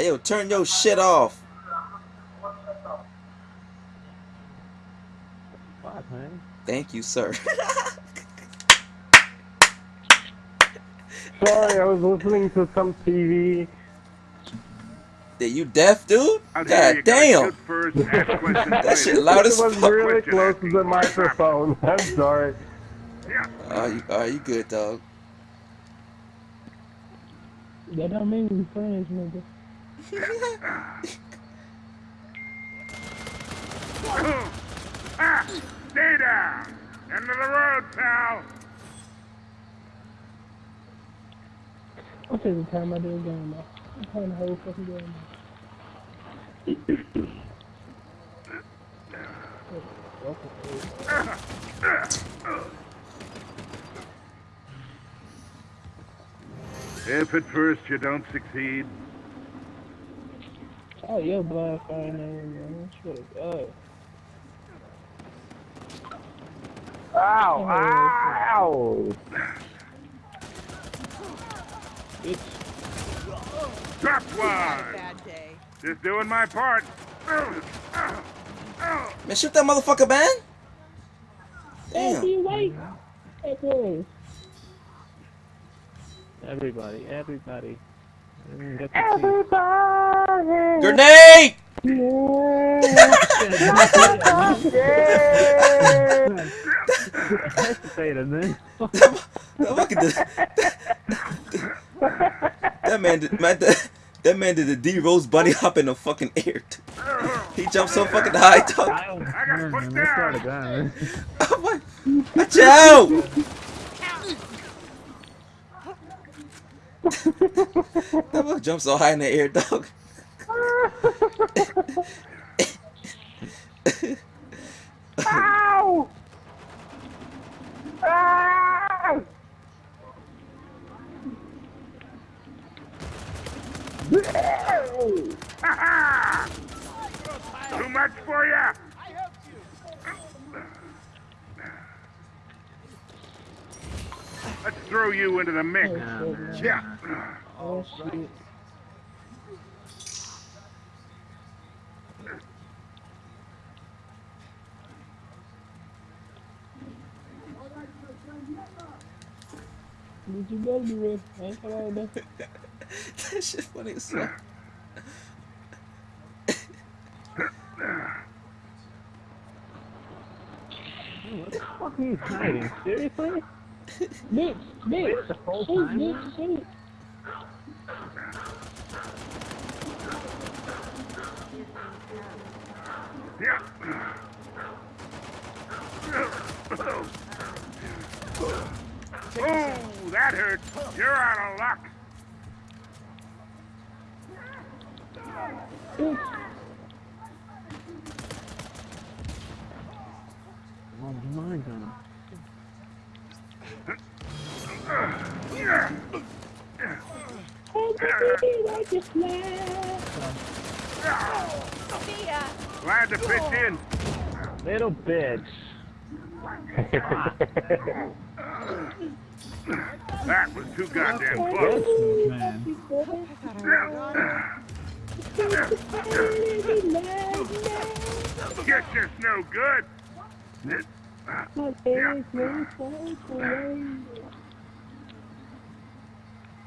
hey yo, turn your shit off. Fuck, man. Thank you, sir. Sorry, I was listening to some TV. Are you deaf, dude? Out God you damn. shoot first, ask questions That later. shit loud It as was really close to the microphone. I'm sorry. Yeah. Are you, are you good, dog? That don't mean we friends, nigga. Ah, stay down. End of the road, pal. I'm the time I do a game now. I'm playing the whole fucking game If at first you don't succeed, Oh, your blood fire name, man. Swear to God. Ow! Ow! Bitch. drop one. Just doing my part. Man, shoot that motherfucker, man. Damn. you wait. Hey, boys. Everybody, everybody. Mm, get to Everybody. Grenade! see. Hesitated, man. that fucking did, that man did, man, that, that man did the D Rose bunny hop in the fucking air. He jumped so fucking high, dog. I got put Man, let's start down. again, man. Oh my- Watch out! that boy jumped so high in the air, dog. Ow! Ow! Too much for ya. Let's throw you into the mix. Oh, yeah. Oh, shit. Did you better be ready? I ain't come out there. that shit funny as fuck. What the fuck are you hiding? Seriously? Bitch, bitch. Shoot, time, bitch, shoot. Yeah. Oh, that hurt. You're out of luck. Oh my god. Oh, baby, like a slap. See ya. Glad to pitch in. Little bitch. That was too goddamn close. Man. Guess it's no good. My legs were so away.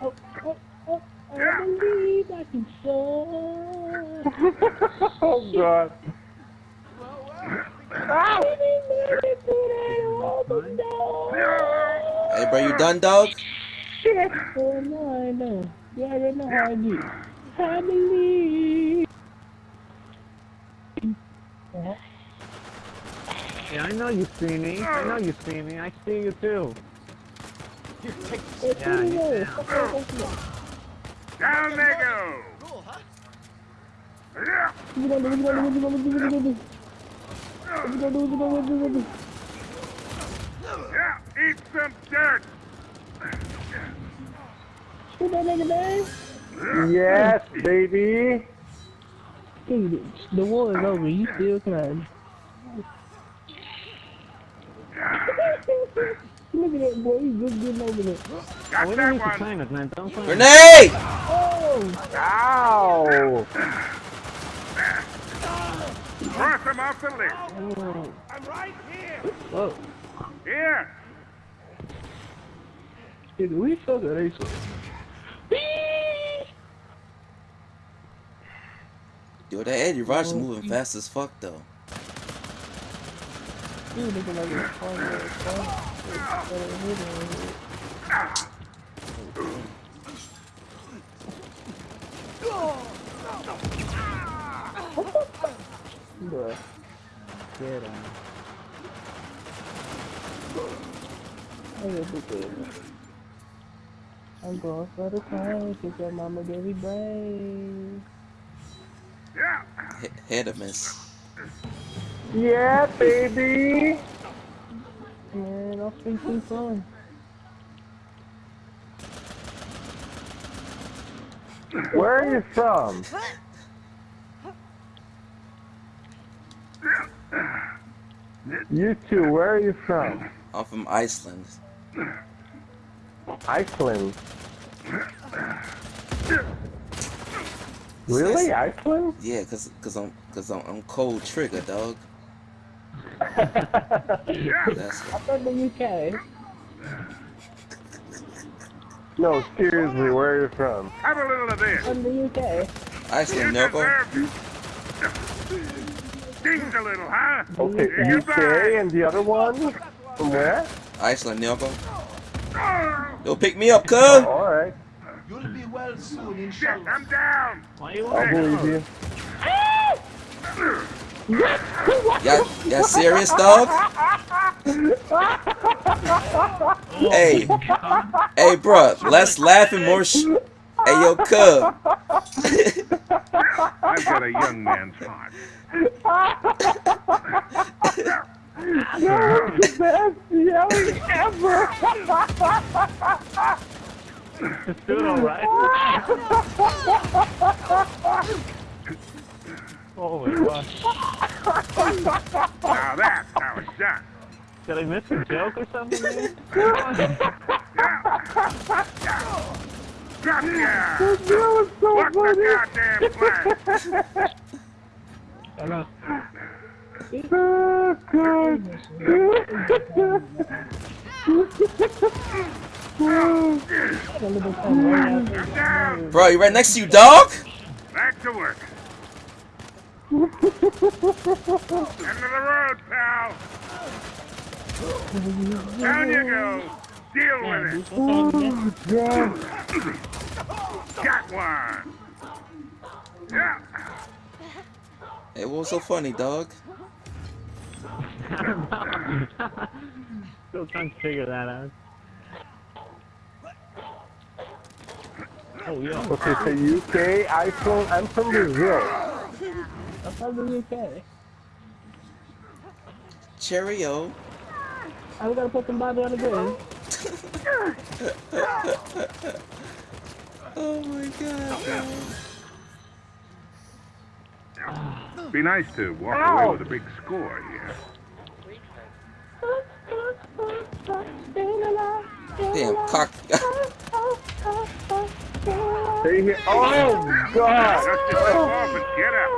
Oh, oh, oh, I believe I can soar. Oh god. Hey, bro, you done, dog? Oh, no, I know. You already know how I get. I believe. Yeah, I know you see me. I know you see me. I see you too. Hey, Yeah, you you know. down. Fuck off, fuck off. Down they go. Gonna do? Yeah. Eat some dirt. Shoot that nigga, man. Yes, baby. Dude, the war is over. You still climbing. Look at that boy, he's just getting over there. Got we don't that need to one. claim it, man. Don't claim. Grenade! Oh! Ow! Cross him off the list. oh. I'm right here. Whoa. Here. Did we suck or they suck? Yo, that Eddy Raja moving fast as fuck though. He was looking like a fun little fun. Bruh. Get him. I gotta do good. I'm going for the crown, kick your mama Debbie brain. Yeah. H- head of miss. Yeah, baby! Man, I'll speak too soon. Where are you from? You two, where are you from? I'm from Iceland. Iceland. Really? Iceland? Yeah, cause, cause I'm, cause I'm, I'm cold trigger, dog. That's I'm from the UK. no, seriously, where are you from? Have a little of this. From the UK. Iceland, You Noko. deserve it. Stings a little, huh? Okay, Here you UK, go. and the other one? From where? Iceland, Noko. Oh, Yo, pick me up, cuz. Alright, You'll be well soon, shit, inshallah. I'm down. Why you I'll believe you. Y'all, y'all serious, dog? Oh, hey, hey, bro, less laughing, more sh. Hey, yo, cub. I've a young man's heart. That was the best yelling ever! Just do it alright. oh my gosh. Now that's how it's done. Did I miss a joke or something? Man? Gotcha. That was so What's the funny! goddamn plan? Hello. Oh, God. A little bit fun right out there. I'm down. Bro, you right next to you, dog? Back to work. End of the road, pal. Down you go. Deal with it. Oh, God. Got one. Yeah. Hey, what was so funny, dog? Still trying to figure that out. Oh yeah. Okay, so UK, Iceland, I'm from Brazil. I'm from the UK. Cheerio. I'm gonna put some body on the ground. Oh my god, bro. Be nice to walk away with a big score here. Damn, cock. Stay here. Oh, God. Dust yourself off and get up.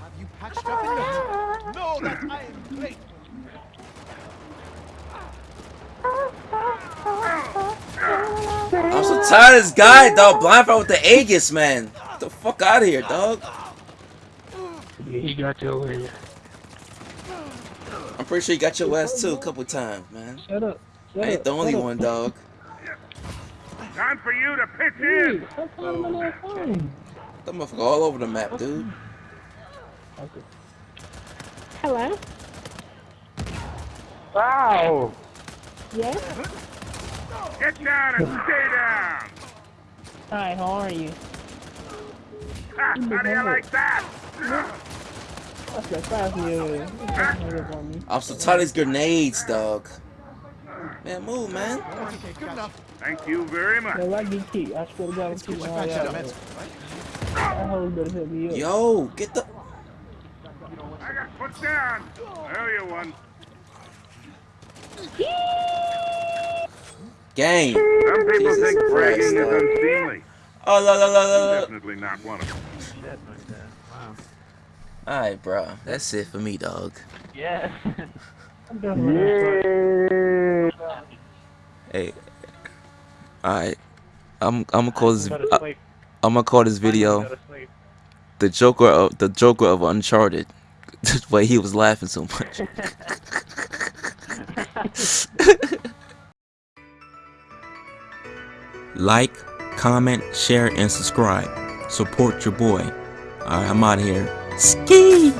Have you patched up in yet? Know that I am great. I'm tired of this guy, dog. Blindfold with the Aegis, man. Get the fuck out of here, dog. Yeah, he got your way. I'm pretty sure you got your ass too a couple times, man. Shut up. Shut I ain't the only up. one, dog. Time for you to pitch Hey, in. stop calling my little. That motherfucker all over the map, dude. Okay. Hello? Wow. Yes? Get down and stay down. Hi, how are you? Ah, ha, how do you like that? That's that fast you. That's on me. I'm so tired of these grenades, dog. Man, move, man. Okay, good enough. Thank you very much. No, I get kicked. I swear to God, I'm kicking all y'all. That right? better help me up. Yo, get the. I got put down. I owe you one. Yee! Game. Some people Jesus think Christ, bragging is dog. unseemly. Oh, la la la la la. Definitely not one of them. Shit like that. Wow. Alright, bro. That's it for me, dog. Yeah. I'm done with this. Yeah. Hey. Alright. I'm I'm gonna call this I, uh, I'm gonna call this video Go to sleep. the Joker of the Joker of Uncharted. Just why he was laughing so much. like, comment, share, and subscribe. Support your boy. Alright, I'm out of here. Ski!